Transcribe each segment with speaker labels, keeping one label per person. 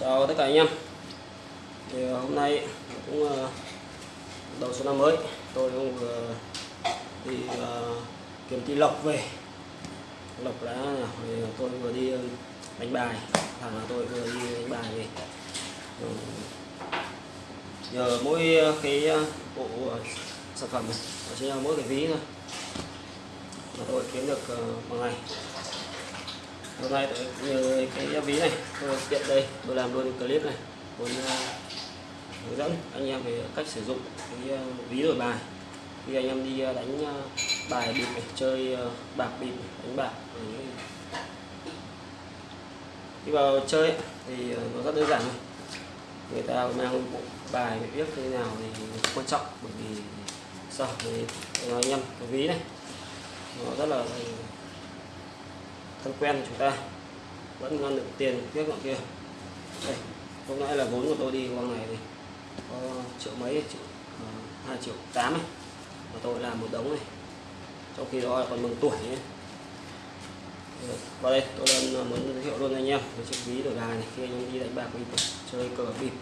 Speaker 1: chào tất cả anh em. Thì ờ, hôm nay cũng ờ, đầu xuân năm mới. Tôi cũng vừa đi ờ, kiếm tí lộc về. Lộc đã thì tôi vừa đi ờ, đánh bài. Thằng là tôi vừa đi đánh bài về. Ừ. nhờ mỗi cái bộ sản phẩm này chỉ là mỗi cái ví thôi. Mà tôi kiếm được bằng ngày hôm nay tôi nhờ cái ví này tôi tiện đây tôi làm luôn clip này muốn uh, hướng dẫn anh em về cách sử dụng cái uh, ví đổi bài. Khi anh em đi uh, đánh uh, bài bịp này, chơi uh, bạc bịp đánh bạc khi vào chơi thì nó rất đơn giản thôi. Người ta mang bộ bài để viết như thế nào thì quan trọng bởi vì sao thì nói anh em cái ví này nó rất là thân quen của chúng ta. Vẫn ngon được tiền tiếc nọ kia. Đây, lúc nãy là vốn của tôi đi con này. Thì có triệu mấy, triệu hai triệu tám này mà tôi làm một đống này. Trong khi đó là còn mừng tuổi nhé ờ, vào đây, tôi đang ờ, muốn giới thiệu luôn anh em về chiếc ví đổi bài này khi anh em đi đánh bạc mình chơi cờ bịp.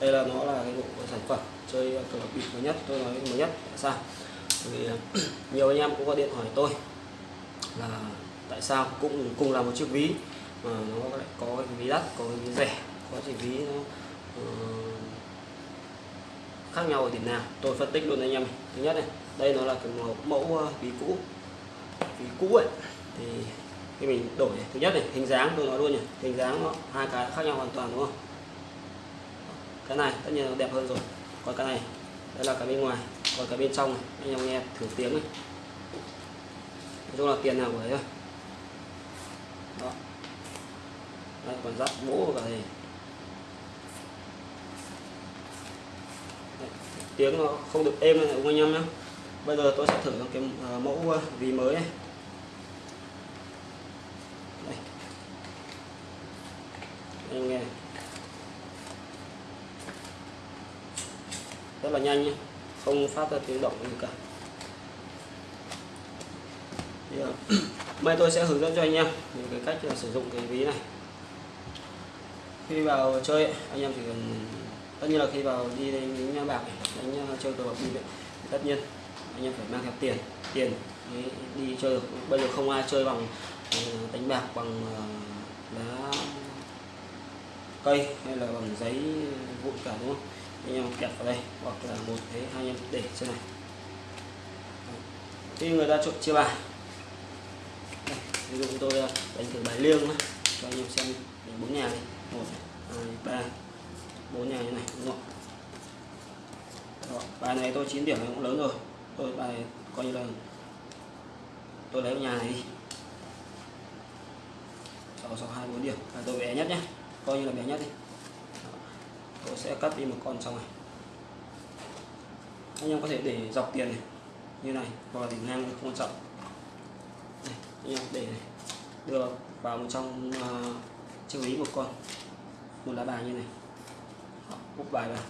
Speaker 1: Đây là nó là cái bộ sản phẩm chơi cờ bịp mới nhất, tôi nói mới nhất tại sao? Vì nhiều anh em cũng có điện hỏi tôi là tại sao cũng cùng là một chiếc ví mà nó lại có cái ví đắt có cái ví rẻ có cái ví nó uh, khác nhau ở điểm nào? Tôi phân tích luôn anh em. Thứ nhất này đây nó là cái mẫu, mẫu ờ, ví cũ. Ví cũ ấy thì khi mình đổi này, thứ nhất này hình dáng tôi nói luôn nhỉ hình dáng nó hai cái khác nhau hoàn toàn đúng không? Cái này tất nhiên nó đẹp hơn rồi. Còn cái này đây là cái bên ngoài còn cái bên trong này anh em nghe thử tiếng này. Nói chung là tiền nào của đấy thôi đó. Đây còn dắt bố cả thì Đấy, tiếng nó không được êm này đúng anh em nhé. Bây giờ tôi sẽ thử cái à, mẫu à, vì mới này. Đây. Anh nghe rất là nhanh nhé không phát ra tiếng động gì cả. Yeah. Bây tôi sẽ hướng dẫn cho anh em những cái cách ờ, sử dụng cái ví này. Khi vào chơi anh em chỉ cần tất nhiên là khi vào đi đánh, đánh bạc đánh chơi cờ bạc bịp thì tất nhiên anh em phải mang theo tiền tiền đi chơi được. Bây giờ không ai chơi bằng ờ, đánh bạc bằng đá lá cây hay là bằng giấy vụn cả đúng không? Anh em kẹp vào đây hoặc là một thế hai anh em để trên này. Khi người ta trộn chia bài ví dụ tôi ờ, đánh thử bài liêng nhé cho anh em xem đánh bốn nhà đi. Một hai ba. Bốn nhà như này đúng không? Đó, bài này tôi 9 điểm này cũng lớn rồi. Tôi bài này coi như là tôi lấy nhà này đi. Sáu sáu hai bốn điểm. Bài tôi bé nhất nhé coi như là bé nhất đi. Đó. tôi sẽ cắt đi một con xong này. Anh em có thể để dọc tiền này. Như này hoặc là đỉnh ngang không quan trọng anh em để đưa vào một trong uh, chiếc ví một con. Một lá bài như này. Đó, úp bài vào.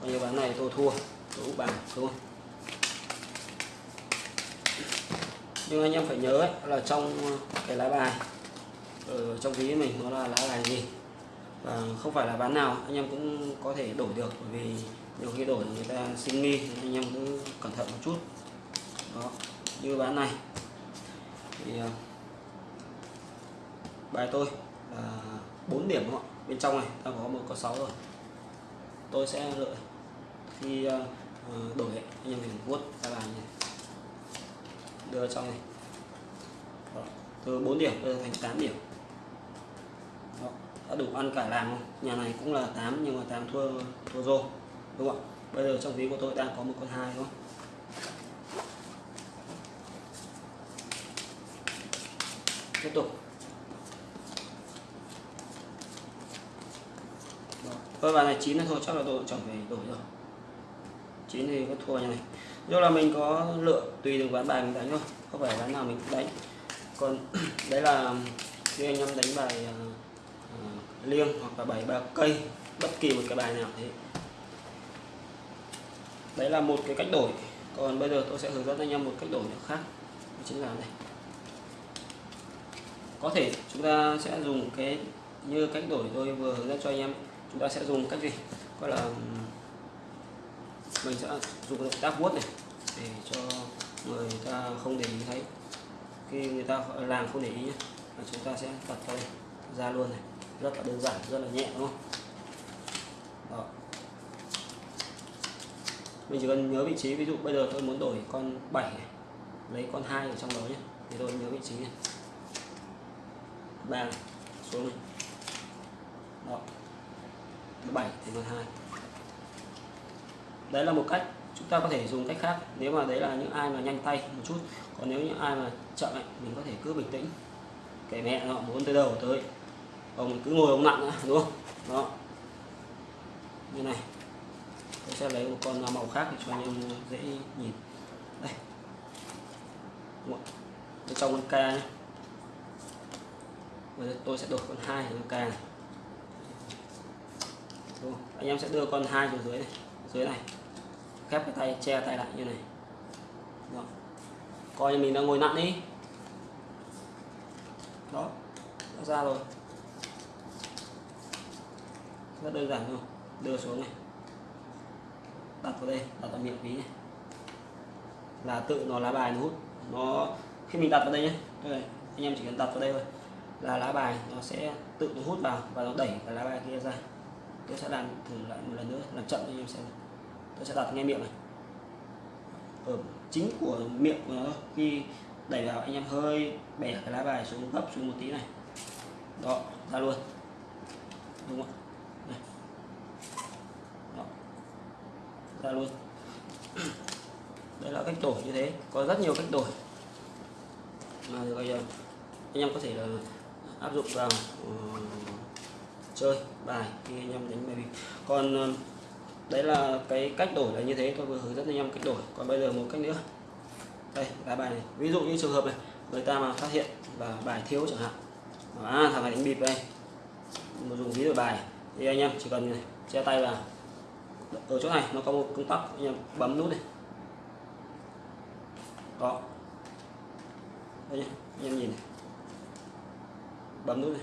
Speaker 1: Còn như ván này tôi thua. Tôi úp bài đúng không? Nhưng anh em phải nhớ ấy, là trong cái lá bài ở trong ví mình nó là lá bài gì? Và không phải là ván nào anh em cũng có thể đổi được bởi vì nhiều khi đổi người ta sinh nghi anh em cũng cẩn thận một chút. Đó như ván này thì ờ, bài tôi là 4 điểm đúng không ạ? Bên trong này ta có một có 6 rồi. Tôi sẽ lợi khi uh, đổi anh em mình vuốt ra làm này. Đưa trong này. Đó. từ 4 điểm đưa thành 8 điểm. Đó. đã đủ ăn cả làng không? Nhà này cũng là 8 nhưng mà 8 thua thua rô đúng không ạ? Bây giờ trong ví của tôi đang có một con hai đúng không? Tiếp tục. Thôi bài này chín là thôi chắc là tôi chẳng phải đổi rồi. Chín thì có thua như này. Do là mình có lựa tùy từng ván bài mình đánh thôi không phải ván nào mình cũng đánh. Còn đấy là khi anh em đánh bài uh, liêng hoặc là bài ba cây bất kỳ một cái bài nào thế. Đấy là một cái cách đổi. Còn bây giờ tôi sẽ hướng dẫn anh em một cách đổi khác đó chính là này có thể chúng ta sẽ dùng cái, như cách đổi tôi vừa hướng dẫn cho anh em, chúng ta sẽ dùng cách gì? Gọi là mình sẽ dùng động tác vuốt này để cho người ta không để ý thấy. Khi người ta làm không để ý nhé và chúng ta sẽ tập tay ra luôn này. Rất là đơn giản, rất là nhẹ, đúng không? Đó. Mình chỉ cần nhớ vị trí, ví dụ bây giờ tôi muốn đổi con 7 này, lấy con hai ở trong đó nhé thì tôi nhớ vị trí này ba xuống này. Đó. Bảy thì con hai. Đấy là một cách chúng ta có thể dùng cách khác. Nếu mà đấy là những ai mà nhanh tay một chút còn nếu những ai mà chậm ấy, mình có thể cứ bình tĩnh. Kể mẹ nó muốn tới đầu tới. Ông cứ ngồi ông nặng nữa đúng không? Đó. Như này. Tôi sẽ lấy một con màu khác để cho anh em dễ nhìn. Đây. Bên trong con ca nhé Bây giờ tôi sẽ đổi con hai con càng đúng anh em sẽ đưa con hai xuống dưới này dưới này. Khép cái tay, che tay lại như này. Đó. coi như mình đang ngồi nặng đi. Đó, đã ra rồi. Rất đơn giản thôi. Đưa xuống này. Đặt vào đây, đặt vào miệng ví này. Là tự nó lá bài nó hút. Nó, khi mình đặt vào đây nhé đây anh em chỉ cần đặt vào đây thôi là lá bài nó sẽ tự nó hút vào và nó đẩy cái lá bài kia ra. Tôi sẽ làm thử lại một lần nữa, làm chậm cho em xem tôi sẽ đặt ngay miệng này. Ở chính của miệng của nó thôi. Khi đẩy vào, anh em hơi bẻ cái lá bài xuống, gấp xuống một tí này. Đó, ra luôn. Đúng không này. Đó. ra luôn. Đây là cách đổi như thế. Có rất nhiều cách đổi. Mà bây giờ, anh em có thể là áp dụng vào uh, chơi bài khi anh em đánh bài bịp. Còn uh, đấy là cái cách đổi là như thế tôi vừa hướng dẫn anh em cách đổi. Còn bây giờ một cách nữa. Đây lá bài này. Ví dụ như trường hợp này người ta mà phát hiện và bài thiếu chẳng hạn. À, thằng này đánh bịp đây. Mà dùng ví đổi bài. Thì anh em chỉ cần này, che tay vào. Ở chỗ này nó có một công tắc anh em bấm nút này đó đây anh em nhìn này bấm nút này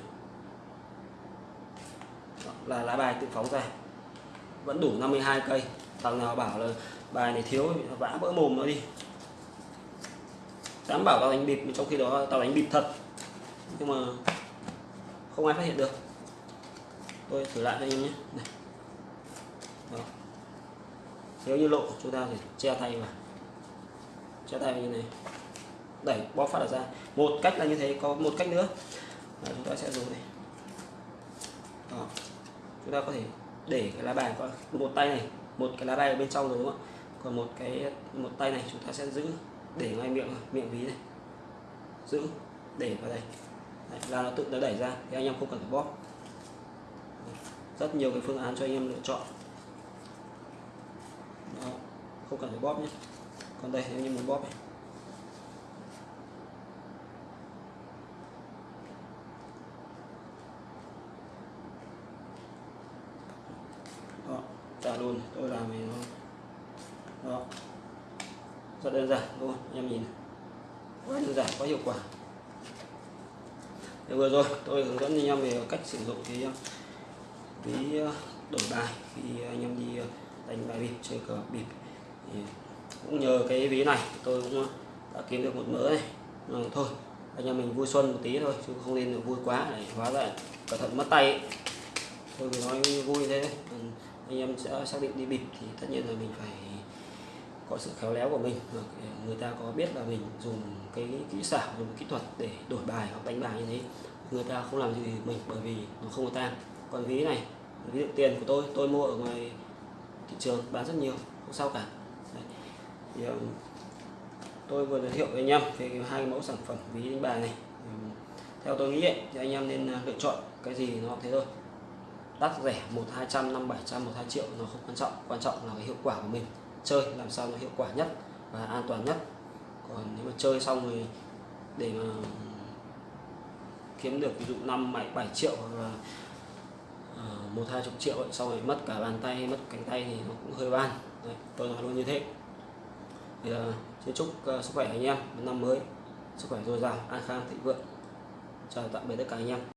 Speaker 1: đó, là lá bài tự phóng ra. Vẫn đủ 52 cây. Thằng nào bảo là bài này thiếu vã vỡ mồm nó đi. Dám bảo tao đánh bịp trong khi đó tao đánh bịp thật. Nhưng mà không ai phát hiện được. Tôi thử lại cho anh em nhé. Này. Đó. nếu như lộ chúng ta phải che tay vào. Che tay vào như này. Đẩy bóp phát ra. Một cách là như thế có một cách nữa và chúng ta sẽ dùng này. Đó. chúng ta có thể để cái lá bài có một tay này một cái lá bài ở bên trong rồi đúng không ạ? Còn một cái một tay này chúng ta sẽ giữ để ngay miệng miệng ví này. Giữ để vào đây. Đấy, là nó tự nó đẩy ra thì anh em không cần phải bóp. Rất nhiều cái phương án cho anh em lựa chọn. Đó. không cần phải bóp nhé. Còn đây nếu như muốn bóp này đó trả luôn tôi làm thì nó đó rất đơn giản luôn em nhìn quá đơn giản quá hiệu quả. Để vừa rồi tôi hướng dẫn anh em về cách sử dụng cái ví ờ, đổi bài khi anh em đi ờ, đánh bài bịp chơi cờ bịp. Thì cũng nhờ cái ví này tôi cũng ờ, đã kiếm được một mớ này. À, thôi anh em mình vui xuân một tí thôi chứ không nên vui quá để hóa ra cẩn thận mất tay ấy. tôi vừa nói vui thế. Anh em sẽ xác định đi bịp thì tất nhiên là mình phải có sự khéo léo của mình người ta có biết là mình dùng cái kỹ xảo dùng kỹ thuật để đổi bài hoặc đánh bài như thế. Người ta không làm gì mình bởi vì nó không có tan còn ví này ví dụ tiền của tôi tôi mua ở ngoài thị trường bán rất nhiều không sao cả. Đấy. thì um, tôi vừa giới thiệu với anh em về hai mẫu sản phẩm ví đánh bài này. Theo tôi nghĩ ấy, thì anh em nên à, lựa chọn cái gì nó thế thôi. Đắt rẻ một hai trăm năm bảy trăm một hai triệu nó không quan trọng. Quan trọng là cái hiệu quả của mình chơi làm sao nó hiệu quả nhất và an toàn nhất. Còn nếu mà chơi xong rồi để mà kiếm được ví dụ năm bảy bảy triệu hoặc là ờ, một hai chục triệu ấy, xong rồi mất cả bàn tay mất cánh tay thì nó cũng hơi ban Đấy, tôi nói luôn như thế. Thì uh, xin chúc uh, sức khỏe anh em một năm mới. Sức khỏe dồi dào an khang thịnh vượng. Chào tạm biệt tất cả anh em.